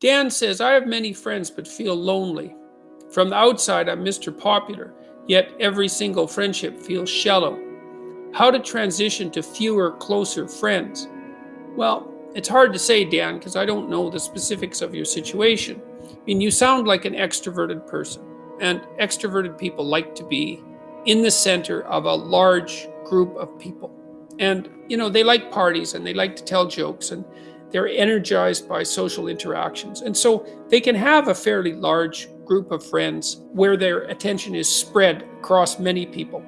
Dan says, I have many friends but feel lonely. From the outside, I'm Mr. Popular, yet every single friendship feels shallow. How to transition to fewer, closer friends? Well, it's hard to say, Dan, because I don't know the specifics of your situation. I mean, you sound like an extroverted person, and extroverted people like to be in the center of a large group of people. And, you know, they like parties and they like to tell jokes and they're energized by social interactions. And so they can have a fairly large group of friends where their attention is spread across many people.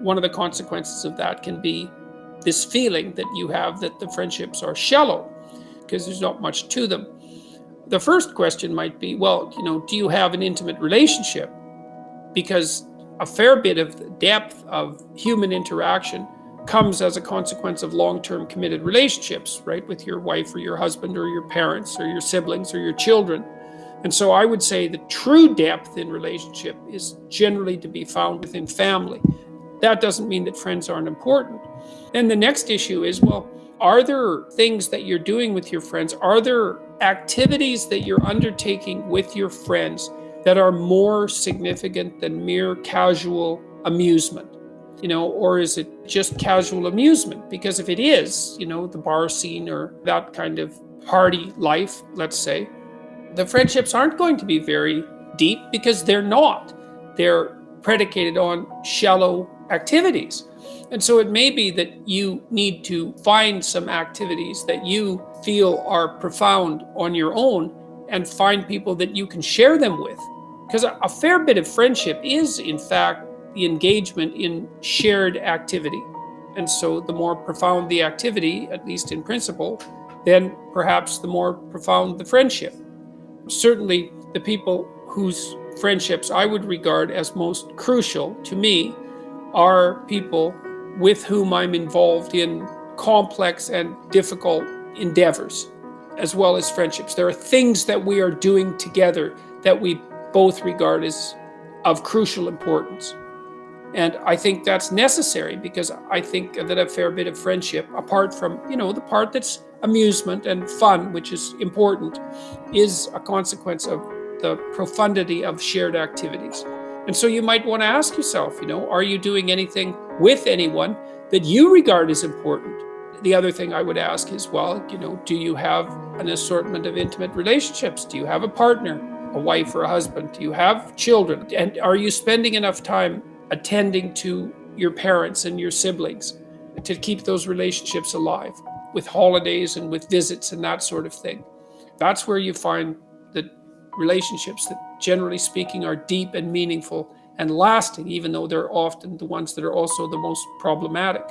One of the consequences of that can be this feeling that you have that the friendships are shallow because there's not much to them. The first question might be, well, you know, do you have an intimate relationship? Because a fair bit of depth of human interaction comes as a consequence of long-term committed relationships, right? With your wife or your husband or your parents or your siblings or your children. And so I would say the true depth in relationship is generally to be found within family. That doesn't mean that friends aren't important. Then the next issue is, well, are there things that you're doing with your friends? Are there activities that you're undertaking with your friends that are more significant than mere casual amusement? You know, or is it just casual amusement? Because if it is, you know, the bar scene or that kind of party life, let's say, the friendships aren't going to be very deep because they're not. They're predicated on shallow activities. And so it may be that you need to find some activities that you feel are profound on your own and find people that you can share them with. Because a fair bit of friendship is, in fact, the engagement in shared activity. And so the more profound the activity, at least in principle, then perhaps the more profound the friendship. Certainly the people whose friendships I would regard as most crucial to me are people with whom I'm involved in complex and difficult endeavors, as well as friendships. There are things that we are doing together that we both regard as of crucial importance. And I think that's necessary because I think that a fair bit of friendship, apart from, you know, the part that's amusement and fun, which is important, is a consequence of the profundity of shared activities. And so you might want to ask yourself, you know, are you doing anything with anyone that you regard as important? The other thing I would ask is, well, you know, do you have an assortment of intimate relationships? Do you have a partner, a wife or a husband? Do you have children? And are you spending enough time attending to your parents and your siblings to keep those relationships alive with holidays and with visits and that sort of thing. That's where you find the relationships that generally speaking are deep and meaningful and lasting, even though they're often the ones that are also the most problematic.